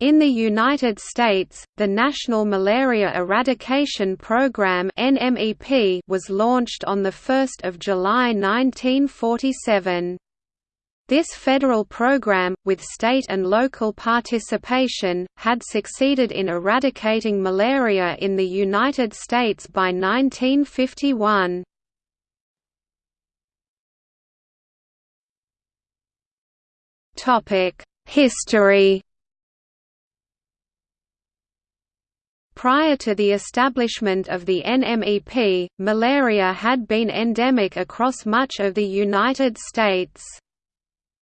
In the United States, the National Malaria Eradication Program (NMEP) was launched on 1 July 1947. This federal program, with state and local participation, had succeeded in eradicating malaria in the United States by 1951. History Prior to the establishment of the NMEP, malaria had been endemic across much of the United States.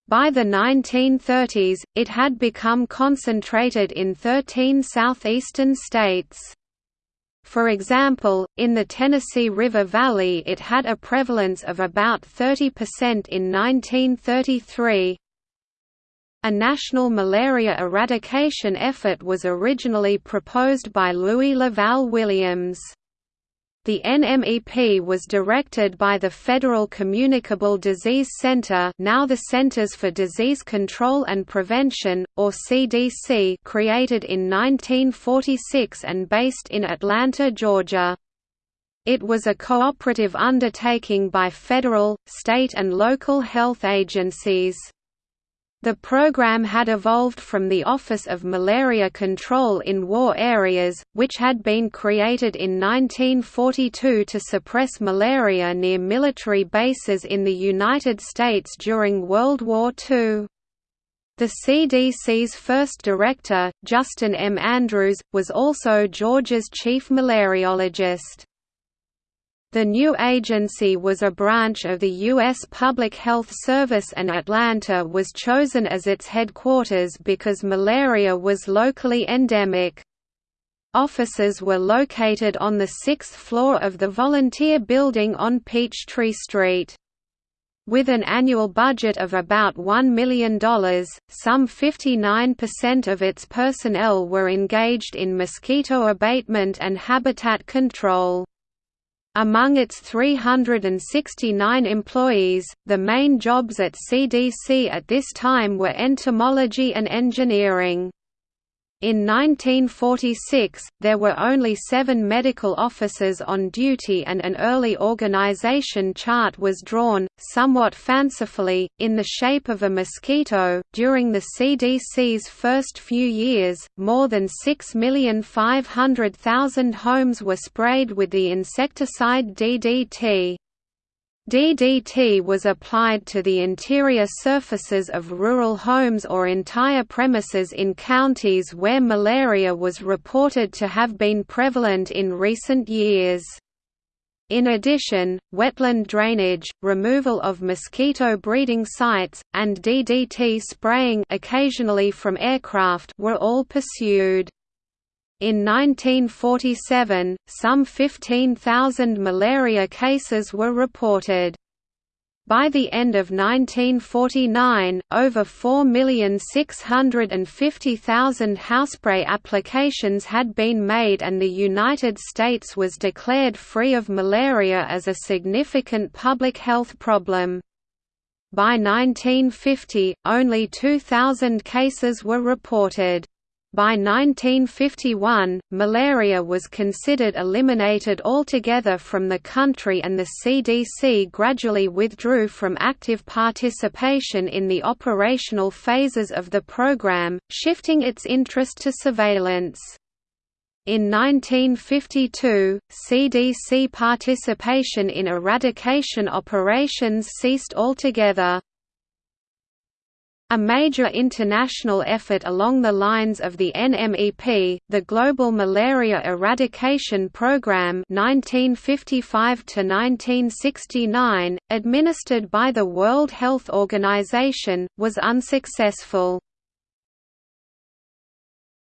By the 1930s, it had become concentrated in 13 southeastern states. For example, in the Tennessee River Valley it had a prevalence of about 30% in 1933, a national malaria eradication effort was originally proposed by Louis Laval Williams. The NMEP was directed by the Federal Communicable Disease Center now the Centers for Disease Control and Prevention, or CDC created in 1946 and based in Atlanta, Georgia. It was a cooperative undertaking by federal, state and local health agencies. The program had evolved from the Office of Malaria Control in War Areas, which had been created in 1942 to suppress malaria near military bases in the United States during World War II. The CDC's first director, Justin M. Andrews, was also Georgia's chief malariologist. The new agency was a branch of the U.S. Public Health Service and Atlanta was chosen as its headquarters because malaria was locally endemic. Offices were located on the sixth floor of the Volunteer Building on Peachtree Street. With an annual budget of about $1 million, some 59% of its personnel were engaged in mosquito abatement and habitat control. Among its 369 employees, the main jobs at CDC at this time were entomology and engineering. In 1946, there were only seven medical officers on duty and an early organization chart was drawn, somewhat fancifully, in the shape of a mosquito. During the CDC's first few years, more than 6,500,000 homes were sprayed with the insecticide DDT. DDT was applied to the interior surfaces of rural homes or entire premises in counties where malaria was reported to have been prevalent in recent years. In addition, wetland drainage, removal of mosquito breeding sites, and DDT spraying occasionally from aircraft were all pursued. In 1947, some 15,000 malaria cases were reported. By the end of 1949, over 4,650,000 housespray applications had been made and the United States was declared free of malaria as a significant public health problem. By 1950, only 2,000 cases were reported. By 1951, malaria was considered eliminated altogether from the country and the CDC gradually withdrew from active participation in the operational phases of the program, shifting its interest to surveillance. In 1952, CDC participation in eradication operations ceased altogether. A major international effort along the lines of the NMEP, the Global Malaria Eradication Programme 1955 administered by the World Health Organization, was unsuccessful.